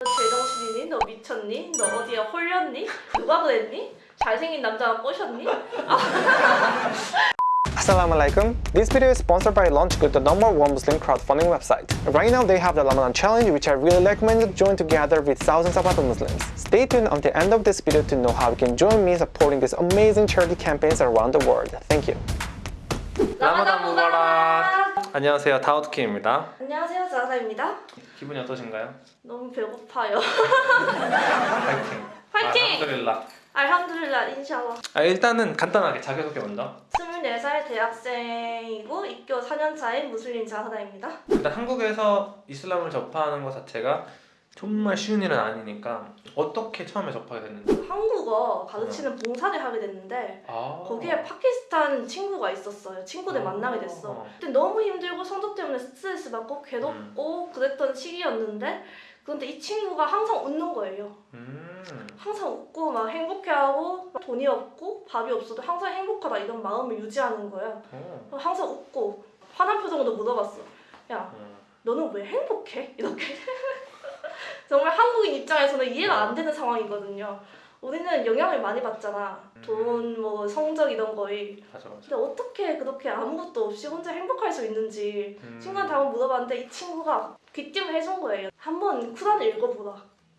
너 제정신이니? 너 미쳤니? 너 어디에 홀렸니? 누가 그랬니? 잘생긴 남자가 꼬셨니? Assalamualaikum. This video is sponsored by LaunchGood, the number one Muslim crowdfunding website. Right now they have the Ramadan challenge which I really recommend you join together with thousands of other Muslims. Stay tuned until the end of this video to know how you can join me supporting these amazing charity campaigns around the world. Thank you. 라마단 무바락! 안녕하세요. 다우드키입니다. 안녕하세요 자사입니다 기분이 어떠신가요? 너무 배고파요 파이팅. 파이팅! 알함두릴라. 알함두릴라 인샬라 아, 일단은 간단하게 자기소개 먼저. 24살 대학생이고 입교 4년차인 무슬림 자사다입니다 일단 한국에서 이슬람을 접하는 것 자체가 정말 쉬운 일은 아니니까 어떻게 처음에 접하게 됐는지. 한국어 가르치는 봉사를 하게 됐는데 아. 거기에 파키스탄 친구가 있었어요 친구들 만나게 됐어 어. 그때 너무 힘들고 성적 때문에 스트레스 받고 괴롭고 그랬던 시기였는데 그런데 이 친구가 항상 웃는 거예요 음. 항상 웃고 막 행복해하고 돈이 없고 밥이 없어도 항상 행복하다 이런 마음을 유지하는 거야 어. 항상 웃고 화난 표정으로 물어봤어 야 어. 너는 왜 행복해? 이렇게 정말 한국인 입장에서는 이해가 안 되는 상황이거든요. 우리는 영향을 많이 받잖아. 돈, 뭐 성적 이런 거에. 맞아 맞아. 근데 어떻게 그렇게 아무것도 없이 혼자 행복할 수 있는지 음. 친구한테 한번 물어봤는데 이 친구가 귀띔을 해준 거예요. 한번 쿠란을 읽어보라.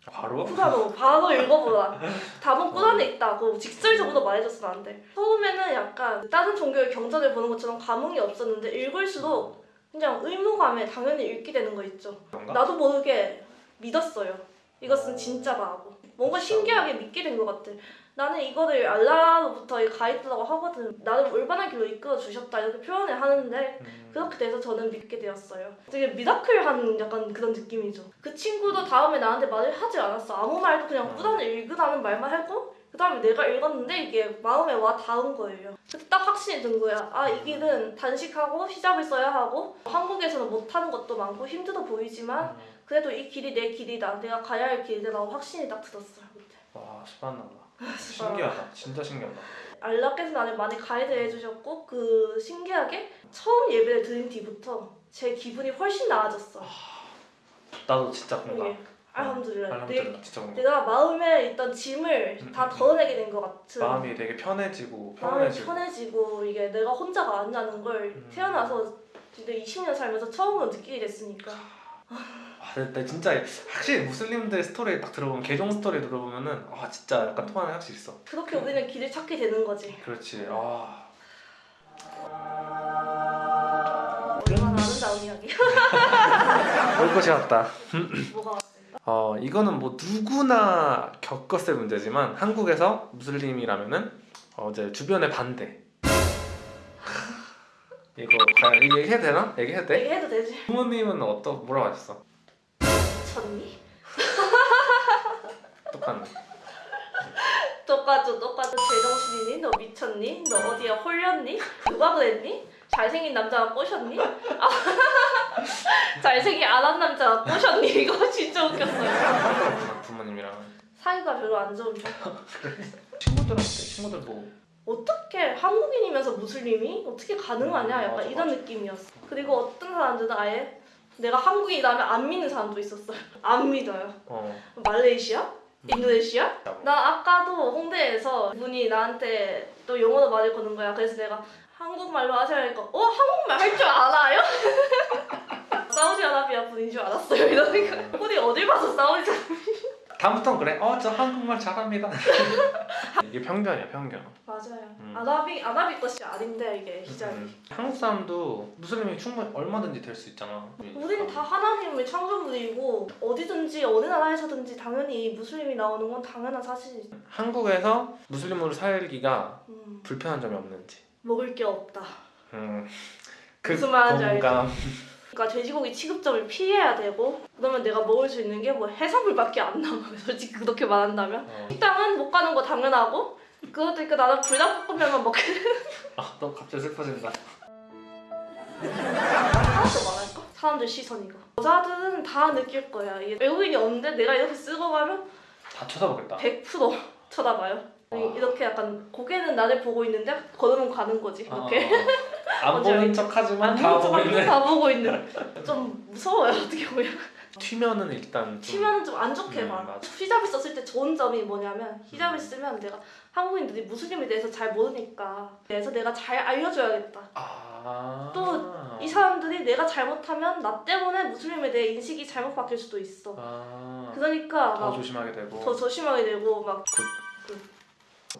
바로? 쿠란으로 바로 읽어보라. 답은 꾸란에 있다고 직설적으로 말해줬으면 안돼 처음에는 약간 다른 종교의 경전을 보는 것처럼 감흥이 없었는데 읽을수록 그냥 의무감에 당연히 읽게 되는 거 있죠. 그런가? 나도 모르게 믿었어요 이것은 진짜다 하고 뭔가 신기하게 믿게 된 것 같아 나는 이거를 알라로부터 이 가이드라고 하거든 나를 올바른 길로 이끌어 주셨다 이렇게 표현을 하는데 음. 그렇게 돼서 저는 믿게 되었어요. 되게 미라클한 약간 그런 느낌이죠. 그 친구도 다음에 나한테 말을 하지 않았어. 아무 말도 그냥 꾸단을 읽으라는 말만 하고 그 다음에 내가 읽었는데 이게 마음에 와 닿은 거예요. 그때 딱 확신이 든 거야. 아 이 길은 단식하고 히잡을 써야 하고 한국에서는 못하는 것도 많고 힘들어 보이지만 그래도 이 길이 내 길이다. 내가 가야 할 길이라고 확신이 딱 들었어요. 그때. 와 스파나다. 신기하다. 진짜 신기하다. 알라께서 나를 많이 가이드 해주셨고 그 신기하게 처음 예배를 드린 뒤부터 제 기분이 훨씬 나아졌어. 나도 진짜 공감. 이게 알함두릴라. 내, 알함두릴라 진짜 공감. 내가 마음에 있던 짐을 음, 다 음, 덜어내게 된 것 같은 마음이 되게 편해지고 편해지고. 편해지고 이게 내가 혼자가 아니라는 걸 음. 태어나서 진짜 20년 살면서 처음으로 느끼게 됐으니까 와, 근데 진짜 확실히 무슬림들 스토리 딱 들어보면 개종 스토리 들어보면은 와 진짜 약간 통하는 확실히 있어. 그렇게 우리는 길을 찾게 되는 거지 그렇지. 아 얼마나 아름다운 이야기 올 것이 왔다. 뭐가? 어 이거는 뭐 누구나 겪었을 문제지만 한국에서 무슬림이라면은 어, 이제 주변의 반대. 이거 과연 이거 얘기해도 되나? 얘기해도 돼? 얘기해도 되지 부모님은 어떠 뭐라고 하셨어? 미쳤니? 똑같네. 똑같죠 똑같죠 제정신이니? 너 미쳤니? 너 어디에 홀렸니? 누가 그랬니? 잘생긴 남자가 꼬셨니? 아, 잘생긴 안 한 남자가 꼬셨니? 이거 진짜 웃겼어요 부모님이랑 사이가 별로 안 좋은데 친구들한테 친구들 뭐 어떻게 한국인이면서 무슬림이 어떻게 가능하냐 음, 약간 맞아, 이런 맞아. 느낌이었어 그리고 어떤 사람들은 아예 내가 한국인이라면 안 믿는 사람도 있었어요 안 믿어요 어. 말레이시아? 인도네시아? 뭐. 나 아까도 홍대에서 분이 나한테 또 영어로 말을 거는 거야 그래서 내가 한국말로 하셔야니까 어? 한국말 할 줄 알아요? 사우디아라비아 분인 줄 알았어요 이러니까 우리 어딜 봐서 사우디아라비아 다음부터는 그래. 어 저 한국말 잘합니다. 이게 편견이야 편견. 맞아요 음. 아라비 아라비 것이 아닌데 이게 히잡이 음. 한국 사람도 무슬림이 충분히 얼마든지 될 수 있잖아. 우리는 다 하나님의 창조물이고 어디든지 어느 나라에서든지 당연히 무슬림이 나오는 건 당연한 사실이죠. 한국에서 무슬림으로 살기가 음, 불편한 점이 없는지. 먹을 게 없다. 음. 그 무슨 말인지 알지? 그러니까 돼지고기 취급점을 피해야 되고 그러면 내가 먹을 수 있는 게 뭐 해산물밖에 안 남아. 솔직히 그렇게 말한다면 어. 식당은 못 가는 거 당연하고 그것도 있고 나는 불닭볶음면만 먹게 아너 갑자기 슬퍼진다. 하나도 말할까? 사람들 시선 이거. 여자들은 다 느낄 거야. 외국인이 없는데 내가 이렇게 쓰고 가면 다 쳐다보겠다. 100% 쳐다봐요. 와. 이렇게 약간 고개는 나를 보고 있는데 걸으면 가는 거지 이렇게 아, 안 보는? 척하지만 안다 보고 보이는. 다 보고 있는 좀 무서워요 어떻게 보면 튀면은 일단 좀 튀면은 좀 안 좋게 음, 봐. 맞아. 히잡을 썼을 때 좋은 점이 뭐냐면 히잡을 쓰면 내가 한국인들이 무슬림에 대해서 잘 모르니까 그래서 내가 잘 알려줘야겠다. 아. 또이 사람들이 내가 잘못하면 나 때문에 무슬림에 대해 인식이 잘못 바뀔 수도 있어. 아. 그러니까 더막 조심하게 되고 더 조심하게 되고 막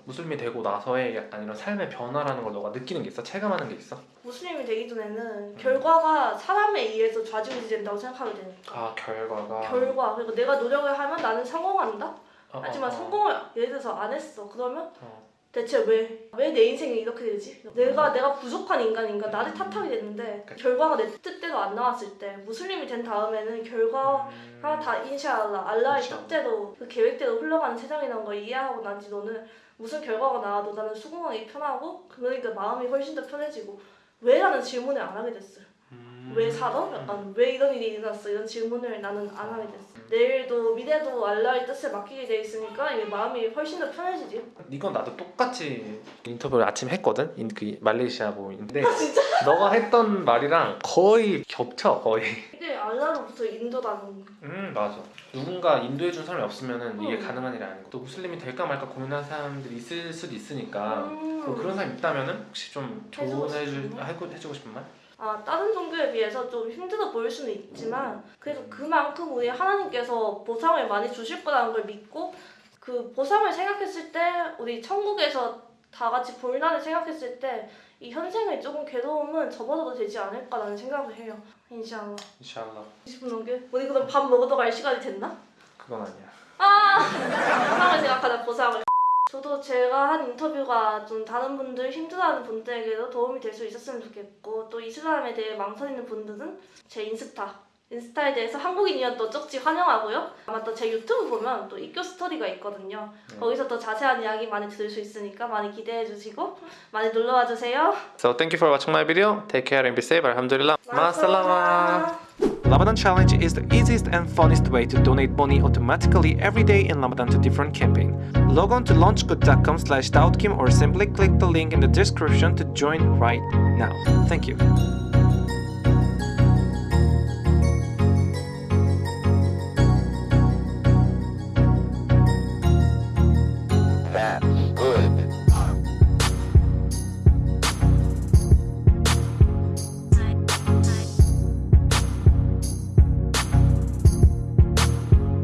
무슬림이 되고 나서의 약간 이런 삶의 변화라는 걸 너가 느끼는 게 있어? 체감하는 게 있어? 무슬림이 되기 전에는 결과가 사람에 의해서 좌지우지 된다고 생각하게 되니까 아 결과가 결과 그리고 내가 노력을 하면 나는 성공한다 어, 하지만 어, 어. 성공을 예를 들어서 안 했어 그러면 어. 대체 왜 왜 내 인생이 이렇게 되지 내가 내가 부족한 인간인가 나를 탓하게 되는데. 결과가 내 뜻대로 안 나왔을 때 무슬림이 된 다음에는 결과가 음. 다 인샤알라 알라의. 뜻대로 그 계획대로 흘러가는 세상이라는 걸 이해하고 난 뒤로는 무슨 결과가 나와도 나는 수긍하기 편하고 그러니까 마음이 훨씬 더 편해지고 왜라는 질문을 안 하게 됐어요. 음. 왜 살아? 약간 왜 이런 일이 일어났어? 이런 질문을 나는 안 하게 됐어. 내일도 미래도 알라의 뜻에 맡기게 돼 있으니까 이게 마음이 훨씬 더 편해지지. 이건 나도 똑같이 인터뷰를 아침 했거든. 인, 그 말레이시아 모인데 아? 너가 했던 말이랑 거의 겹쳐 거의. 이게 알라로부터 인도라는 음 맞아. 누군가 인도해 준 사람이 없으면은 이게 음. 가능한 일이 아니고 또 무슬림이 될까 말까 고민하는 사람들이 있을 수도 있으니까 음. 뭐 그런 사람 있다면은 혹시 좀 해주고 조언해줄? 해고 해주고 싶은 말? 아 다른 종교에 비해서 좀 힘들어 보일 수는 있지만 그래도 그만큼 우리 하나님께서 보상을 많이 주실 거라는 걸 믿고 그 보상을 생각했을 때 우리 천국에서 다 같이 볼날을 생각했을 때 이 현생의 조금 괴로움은 접어둬도 되지 않을까라는 생각을 해요. 인샤알라. 인샬라 20분 넘게? 우리 그럼 밥 먹으러 갈 시간이 됐나? 그건 아니야. 아 보상을 생각하자 보상을. 저도 제가 한 인터뷰가 좀 다른 분들 힘들어하는 분들에게도 도움이 될 수 있었으면 좋겠고 또 이슬람에 대해 망설이는 분들은 제 인스타 인스타에 대해서 한국인이어도 쪽지 환영하고요 아마 또 제 유튜브 보면 또 입교 스토리가 있거든요 네. 거기서 또 자세한 이야기 많이 들을 수 있으니까 많이 기대해 주시고 많이 놀러 와 주세요 So thank you for watching my video. Take care and be safe. Alhamdulillah. 마살라마. Ramadan Challenge is the easiest and funnest way to donate money automatically every day in Ramadan to different campaign. Log on to launchgood.com slash or simply click the link in the description to join right now. Thank you.